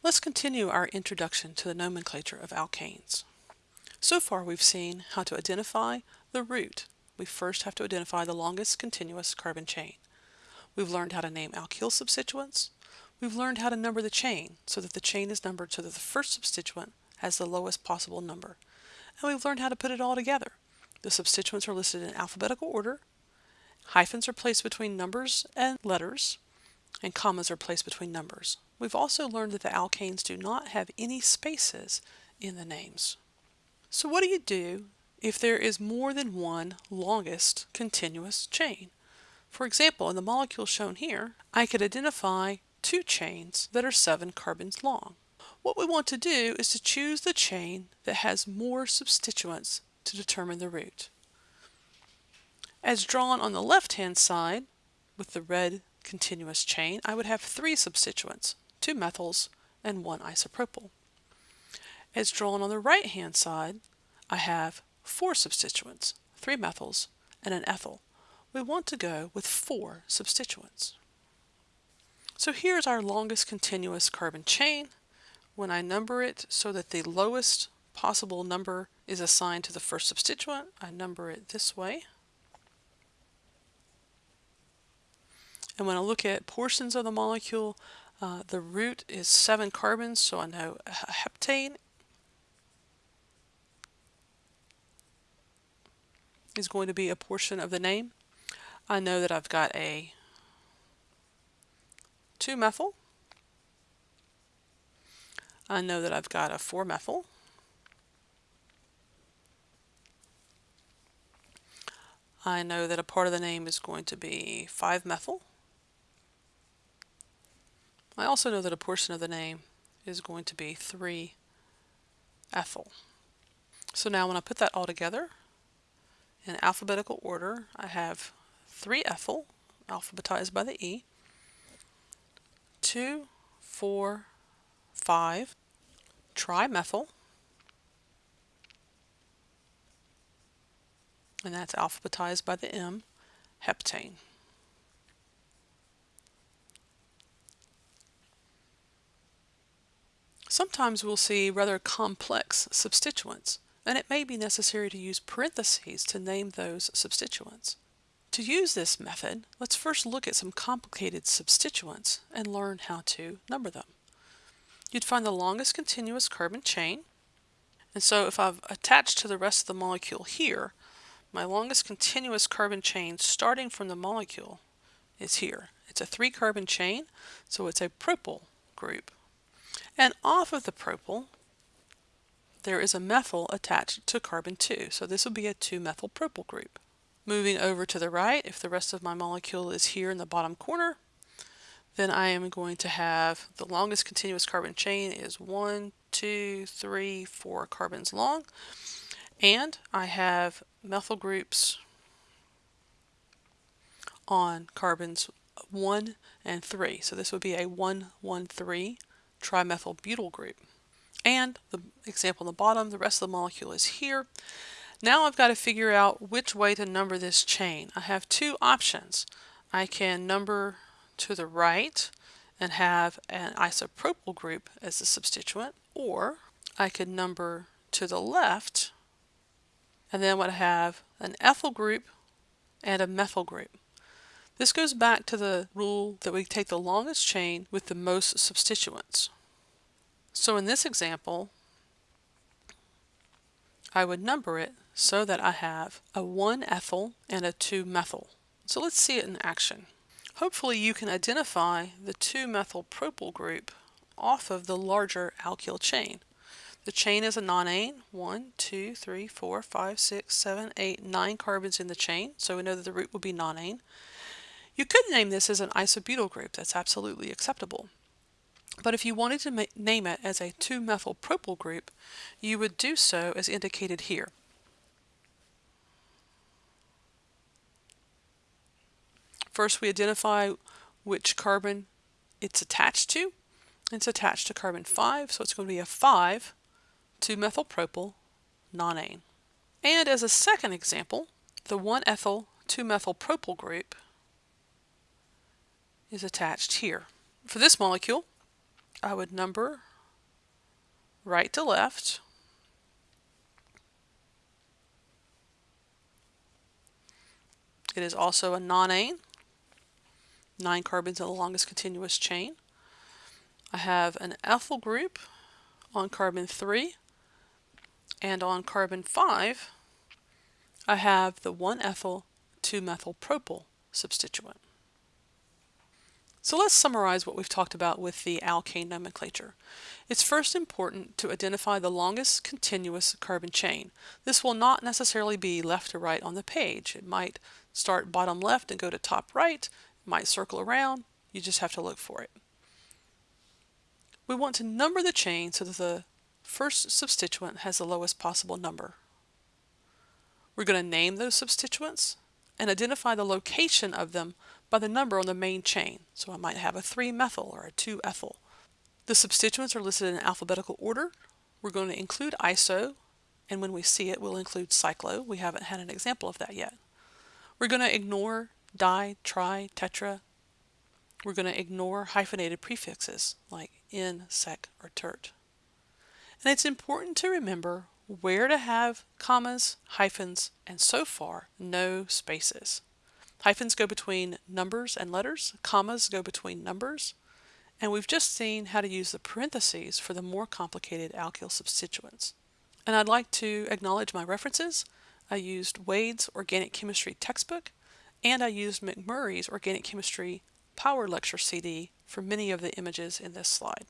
Let's continue our introduction to the nomenclature of alkanes. So far we've seen how to identify the root. We first have to identify the longest continuous carbon chain. We've learned how to name alkyl substituents. We've learned how to number the chain so that the chain is numbered so that the first substituent has the lowest possible number. And we've learned how to put it all together. The substituents are listed in alphabetical order. Hyphens are placed between numbers and letters and commas are placed between numbers. We've also learned that the alkanes do not have any spaces in the names. So what do you do if there is more than one longest continuous chain? For example, in the molecule shown here, I could identify two chains that are seven carbons long. What we want to do is to choose the chain that has more substituents to determine the root. As drawn on the left-hand side, with the red continuous chain, I would have three substituents, two methyls and one isopropyl. As drawn on the right-hand side, I have four substituents, three methyls and an ethyl. We want to go with four substituents. So here's our longest continuous carbon chain. When I number it so that the lowest possible number is assigned to the first substituent, I number it this way. And when I look at portions of the molecule, uh, the root is seven carbons, so I know a heptane is going to be a portion of the name. I know that I've got a 2-methyl. I know that I've got a 4-methyl. I know that a part of the name is going to be 5-methyl. I also know that a portion of the name is going to be 3-ethyl. So now when I put that all together in alphabetical order, I have 3-ethyl, alphabetized by the E, 2, 4, 5, trimethyl, and that's alphabetized by the M, heptane. Sometimes we'll see rather complex substituents, and it may be necessary to use parentheses to name those substituents. To use this method, let's first look at some complicated substituents and learn how to number them. You'd find the longest continuous carbon chain, and so if I've attached to the rest of the molecule here, my longest continuous carbon chain starting from the molecule is here. It's a three carbon chain, so it's a propyl group. And off of the propyl, there is a methyl attached to carbon 2. So this will be a 2-methyl propyl group. Moving over to the right, if the rest of my molecule is here in the bottom corner, then I am going to have the longest continuous carbon chain is one, two, three, four carbons long. And I have methyl groups on carbons 1 and 3. So this would be a 1, 1, 3 trimethyl group. And the example on the bottom, the rest of the molecule is here. Now I've got to figure out which way to number this chain. I have two options. I can number to the right and have an isopropyl group as the substituent, or I could number to the left and then would have an ethyl group and a methyl group. This goes back to the rule that we take the longest chain with the most substituents. So in this example, I would number it so that I have a 1-ethyl and a 2-methyl. So let's see it in action. Hopefully you can identify the 2-methyl propyl group off of the larger alkyl chain. The chain is a nonane, 1, 2, 3, 4, 5, 6, 7, 8, 9 carbons in the chain, so we know that the root will be nonane. You could name this as an isobutyl group. That's absolutely acceptable. But if you wanted to name it as a 2-methylpropyl group, you would do so as indicated here. First, we identify which carbon it's attached to. It's attached to carbon 5, so it's going to be a 5 2-methylpropyl nonane. And as a second example, the 1-ethyl 2-methylpropyl group is attached here. For this molecule, I would number right to left. It is also a nonane, nine carbons in the longest continuous chain. I have an ethyl group on carbon 3 and on carbon 5 I have the 1-ethyl 2-methyl-propyl substituent. So let's summarize what we've talked about with the alkane nomenclature. It's first important to identify the longest continuous carbon chain. This will not necessarily be left to right on the page. It might start bottom left and go to top right, it might circle around, you just have to look for it. We want to number the chain so that the first substituent has the lowest possible number. We're going to name those substituents and identify the location of them by the number on the main chain. So I might have a 3-methyl or a 2-ethyl. The substituents are listed n alphabetical order. We're going to include iso, and when we see it, we'll include cyclo. We haven't had an example of that yet. We're going to ignore di, tri, tetra. We're going to ignore hyphenated prefixes like in, sec, or tert. And it's important to remember where to have commas, hyphens, and so far, no spaces. Hyphens go between numbers and letters, commas go between numbers, and we've just seen how to use the parentheses for the more complicated alkyl substituents. And I'd like to acknowledge my references. I used Wade's Organic Chemistry textbook, and I used McMurry's Organic Chemistry Power Lecture CD for many of the images in this slide.